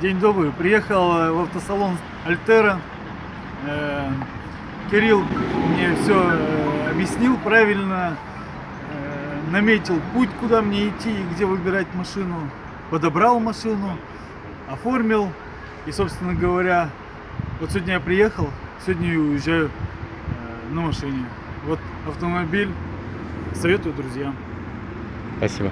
День добрый. Приехал э, в автосалон Альтера. Э, Кирилл мне все э, объяснил правильно, наметил путь, куда мне идти и где выбирать машину. Подобрал машину, оформил. И, собственно говоря, вот сегодня я приехал, сегодня я уезжаю на машине. Вот автомобиль. Советую друзьям. Спасибо.